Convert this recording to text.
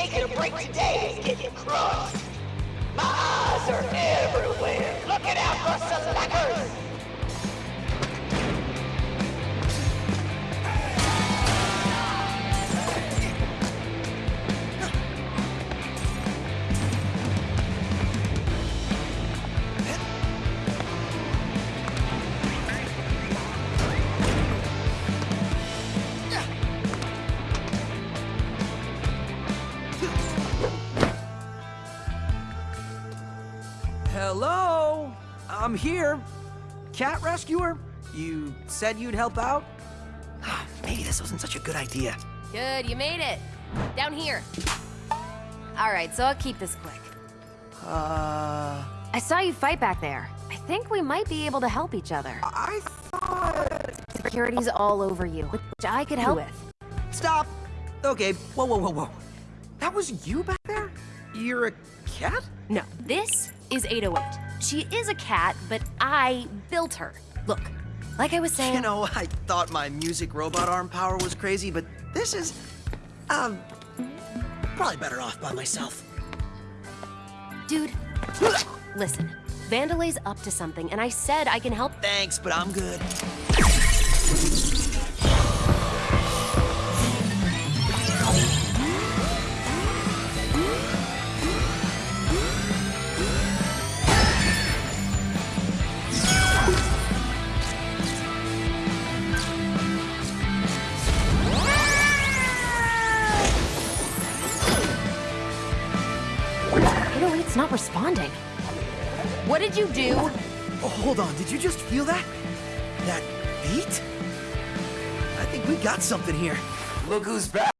taking a break today is getting crushed. My eyes are everywhere, looking out for slackers. Hello? I'm here. Cat rescuer? You said you'd help out? Maybe this wasn't such a good idea. Good, you made it. Down here. All right, so I'll keep this quick. Uh... I saw you fight back there. I think we might be able to help each other. I thought... Security's all over you, which I could help with. Stop! Okay, whoa, whoa, whoa, whoa. That was you back there? You're a cat? No, this is 808. She is a cat, but I built her. Look, like I was saying... You know, I thought my music robot arm power was crazy, but this is... Um... Probably better off by myself. Dude, listen. Vandelay's up to something, and I said I can help... Thanks, but I'm good. It's not responding. What did you do? Oh, hold on, did you just feel that? That beat? I think we got something here. Look who's back.